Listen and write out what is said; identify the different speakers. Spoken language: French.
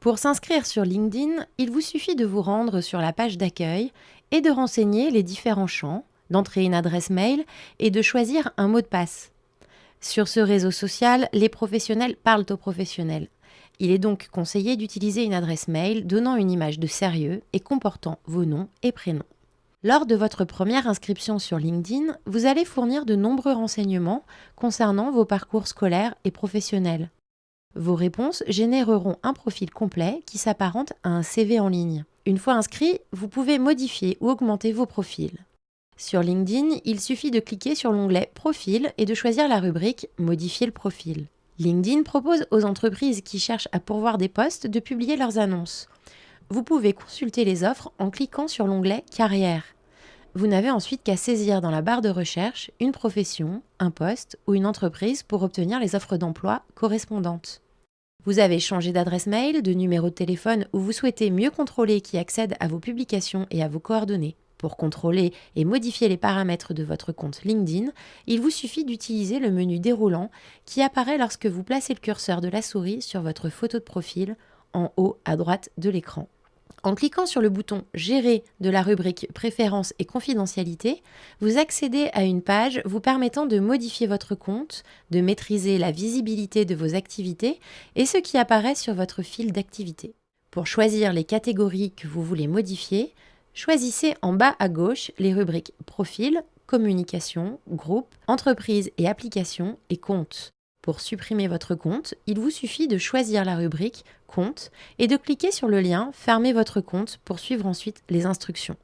Speaker 1: Pour s'inscrire sur LinkedIn, il vous suffit de vous rendre sur la page d'accueil et de renseigner les différents champs, d'entrer une adresse mail et de choisir un mot de passe. Sur ce réseau social, les professionnels parlent aux professionnels. Il est donc conseillé d'utiliser une adresse mail donnant une image de sérieux et comportant vos noms et prénoms. Lors de votre première inscription sur LinkedIn, vous allez fournir de nombreux renseignements concernant vos parcours scolaires et professionnels. Vos réponses généreront un profil complet qui s'apparente à un CV en ligne. Une fois inscrit, vous pouvez modifier ou augmenter vos profils. Sur LinkedIn, il suffit de cliquer sur l'onglet Profil et de choisir la rubrique Modifier le profil. LinkedIn propose aux entreprises qui cherchent à pourvoir des postes de publier leurs annonces. Vous pouvez consulter les offres en cliquant sur l'onglet Carrière. Vous n'avez ensuite qu'à saisir dans la barre de recherche une profession, un poste ou une entreprise pour obtenir les offres d'emploi correspondantes. Vous avez changé d'adresse mail, de numéro de téléphone ou vous souhaitez mieux contrôler qui accède à vos publications et à vos coordonnées. Pour contrôler et modifier les paramètres de votre compte LinkedIn, il vous suffit d'utiliser le menu déroulant qui apparaît lorsque vous placez le curseur de la souris sur votre photo de profil en haut à droite de l'écran. En cliquant sur le bouton Gérer de la rubrique Préférences et confidentialité, vous accédez à une page vous permettant de modifier votre compte, de maîtriser la visibilité de vos activités et ce qui apparaît sur votre fil d'activité. Pour choisir les catégories que vous voulez modifier, choisissez en bas à gauche les rubriques Profil, Communication, Groupe, Entreprise et Applications et Compte. Pour supprimer votre compte, il vous suffit de choisir la rubrique Compte et de cliquer sur le lien Fermer votre compte pour suivre ensuite les instructions.